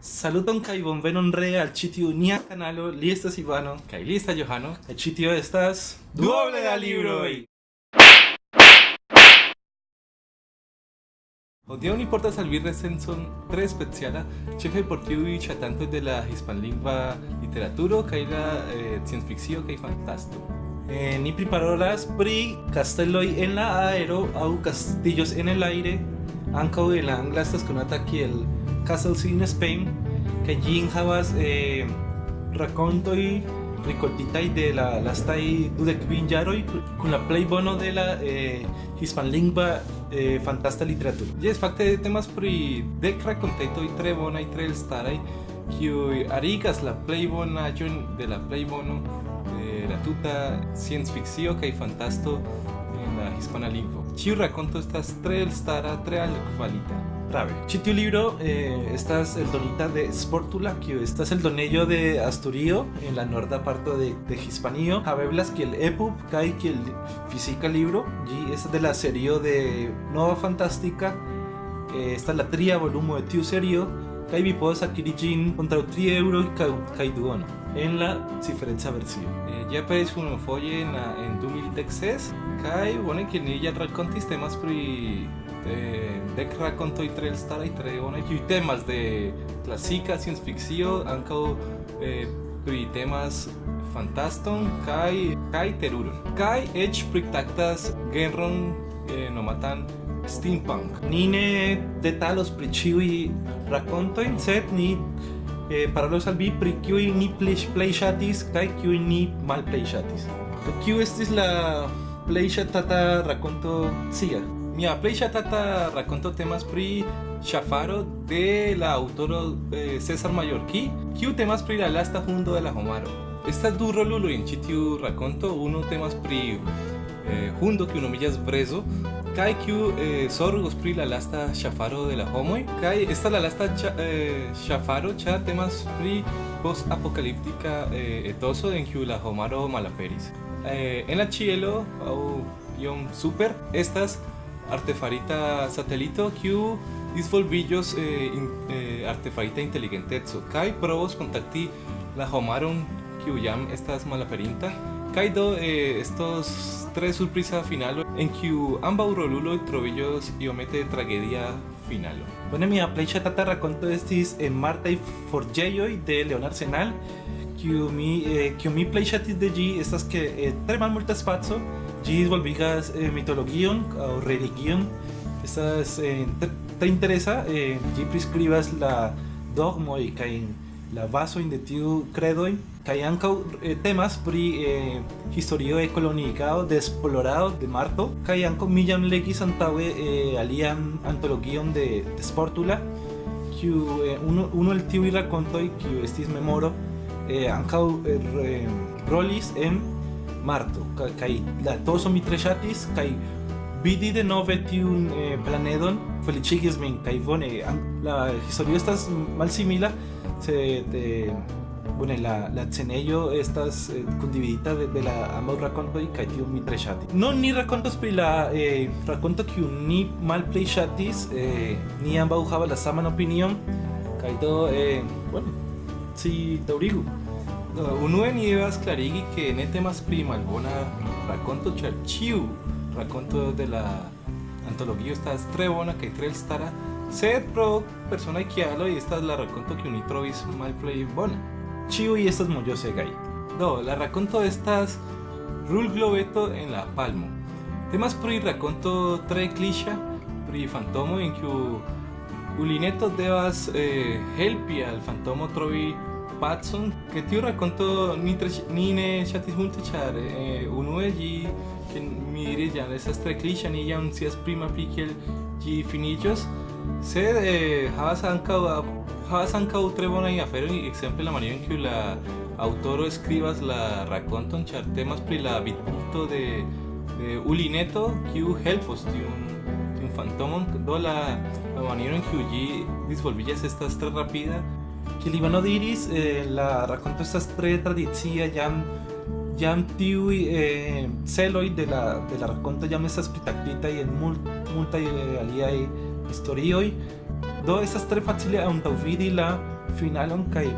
Saluton kai bonvenon re al ĉi nia kanalo, li estas Ivano kaj li estas Johano. kaj ĉi tio estas Duoble da libroj. Hodiaŭ ni portas al vi recenzon tre speciala, ĉefe por tiuj ŝatantoj de la hispanlingva literaturo kaj la eh, sciencfikcio kaj fantasto. Eh, ni priparolas pri kasteloj en la aero aŭ castillos en el aire ankaŭ en la angla estas konata kiel Castles in Spain kaj ĝi enhavas eh, rakontoj rikoltitaj de la lastaj dudek kvin jaroj kun la plej bono de la eh, hispanlingva eh, fantasta literaturo. Jes, fakte temas pri dek rakontetoj tre bonaj, tre elstaraj, kiuj arigas la plej bonaĵon de la plej bono de la tuta sciencfikcio kaj fantasto en la hispana lingvo. Ĉiu rakonto estas tre elstara, tre altkvalita. Prave. Ĉi tiu libro eh, estas eldonita de Sportula, kiu estas eldonello de Asturio en la norda parto de, de Hispanio. Haveblas kiel EPUB kaj kiel fizika libro. Ĝi estas de la serio de Nova Fantástica. Eh, esta la tria volumo de tiu serio akiri ĝin kontraŭ 3 eŭroj kaj kaj duono en la cifereca versio. Eh, ja aperis unufoje en, la- en 2016 kaj bone kiel ni ja rakontis temas pri eh, dec racontoi tre elstaraj tre bonaj kiuj temas de klasika sciencfikcio ankaŭ eh, pri temas fantaston kaj kaj teruron kaj eĉ pritraktas genron eh, nomatan steampunk. Ni ne detalos pri ĉiuj rakontojn, sed ni eh, parolos al vi pri kiuj ni plej plej ŝatis kaj kiuj ni malplej ŝatis. Kiu estis la plej ŝatata rakonto cia? Mia plej ŝatata rakonto temas pri ŝafaro de la aŭtoro eh, César Mallorquí, kiu temas pri la lasta hundo de la homaro. Estas du roluloj en ĉi tiu rakonto, unu temas pri eh, hundo kiu nomiĝas Brezo, kaj kiu eh, zorgos pri la lasta ŝafaro de la homoj, kaj estas la lasta ĉa- eh, ŝafaro, ĉar temas pri post-apokaliptika eh, etoso en kiu la homaro malaperis. Eh, en la ĉielo aŭ iom super estas artefarita satelito kiu disvolvillos eh, in, eh, artefarita inteligenteco kaj provos kontakti la homaron kiu jam estas malaperinta. Kaj do eh, estos tre surpriza finalo en kiu ambaŭ roluloj trovillos iomete tragedia finalo. Bone, mia plej ŝatata rakonto estis en Martaj forĝejoj de Leonard Senal, kiu mi eh, kiu mi plej de ĝi estas ke eh, tre malmulta spaco ĝi disvolvigas eh, mitologion aŭ religion. Estas eh, tre, interesa, eh, ĝi priskribas la dogmoj kaj la bazojn de tiu kredoj kaj ankaŭ eh, temas pri eh, historio de koloniigado de esplorado de Marto kaj ankaŭ mi jam legis eh, alian antologion de, de Sportula kiu eh, uno, uno el tiuj rakontoj kiu estis memoro eh, ankaŭ eh, rolis en Marto Ka- kaj la toso mi tre ŝatis kaj vidi de nove tiun eh, planedon feliĉigis min kaj bone an- la historio estas malsimila sed eh, bone la la scenejo estas eh, de, de la ambaŭ rakontoj kaj tiu mi tre ŝatis ni rakontos pri la eh, rakonto kiu ni malplej ŝatis eh, ni ambaŭ havas la saman opinion kaj do eh, bueno si daŭrigu Devas klarigi ke ne temas pri malbona rakonto, ĉar ĉiu rakonto de la antologio estas tre bona kaj tre elstara, sed pro personaj kialoj estas la rakonto kiu ni trovis malplej bona. ĉiuj estas mojosegaj Do, la rakonto estas Rul Globeto en la Palmo. Temas pri rakonto tre kliŝa pri fantomo en kiu Ulineto devas eh, helpi al fantomo trovi pacon, ke tiu rakonto ni, tre, ni ne ŝatis multe eh, unue ĝi ke mi diris jam estas tre kliŝa, ni jam scias pri malpli kiel ĝi finiĝos, sed eh, havas ankaŭ havas ankaŭ tre bonajn aferojn, la maniero en kiu la aŭtoro skribas la rakonton, ĉar temas pri la vidpunkto de, de Ulineto, kiu helpos tiun tiun fantomon, do la, la maniero en kiu ĝi disvolviĝas estas tre rapida, Kiel Ivano diris, eh, la rakonto estas tre tradicia, jam jam tiuj eh, celoj de la, de la rakonto jam estas pritaktitaj en mul, multaj eh, aliaj historioj. Do estas tre facile antaŭvidi la finalon kai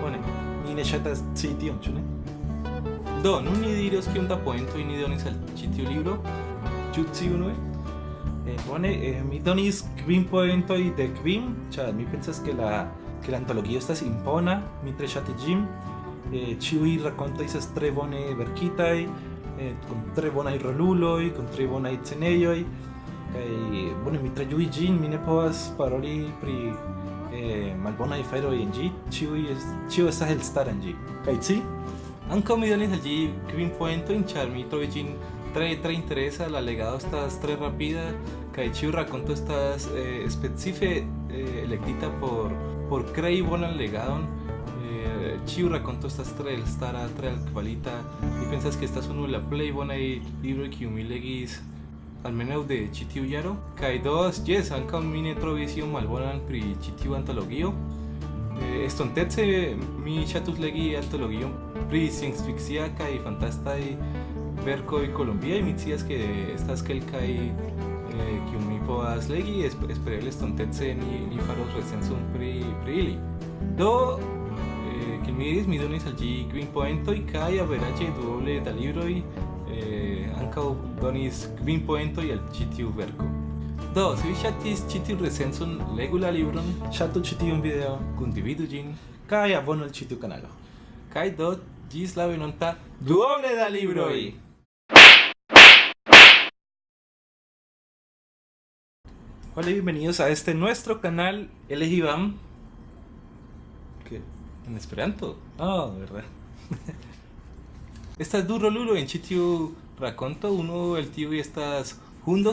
bone ni ne ŝatas ci tion ĉu ne Do, nun ni diros kiom da poento ni donis al ĉi libro. ĉu ci unue eh, bone eh, mi donis kvin poentoj de kvin ĉar mi pensas ke la ke la antologio estas impona mi tre ŝatis ĝin eh, ĉiuj rakontoj estas tre bone verkitaj eh, kun tre bonaj roluloj kun tre bonaj scenejoj kaj bone mi tre ĝuis ĝin mi ne paroli pri eh, malbonaj aferoj en ĝi ĉiuj ĉio estas elstara en ĝi kaj ci Ankaŭ mi donis al ĝi kvin poentojn ĉar mi trovis ĝin tre tre interesa, la legado estas tre rapida kaj ĉiu rakonto estas eh, specife eh, por por bonan legadon. Eh, ĉiu rakonto estas tre elstara, tre altkvalita. Mi pensas ke estas unu el la plej bonaj libroj kiu mi legis almenaŭ de ĉi tiu jaro. Kaj dos, jes, ankaŭ mi ne trovis iom malbonan pri ĉi tiu antologio. Eh, estontece mi ŝatus legi antologion pri sciencfikcia kaj fantastaj verkoj kolombiaj. Mi scias ke estas kelkaj eh, kiuj mi povas legi esp espereble estontece mi mi faros recenzon pri pri ili. Do eh, kiel mi diris mi donis al ĝi kvin poentoj kaj averaĝe duoble da libroj eh, ankaŭ donis kvin poentoj al ĉi tiu verko do se vi ŝatis ĉi tiun recenzon legu la libron. Ŝatu ĉi tiun video. Kundividu ĝin kaj abonu al ĉi tiu kanalo kaj do ĝis la venonta duoble da libroj Hola y bienvenidos a este nuestro canal, él es Iván. ¿Qué? En Esperanto. Ah, verdad. Estas du rolulo en ĉi tiu rakonto, unu el tiuj estas hundo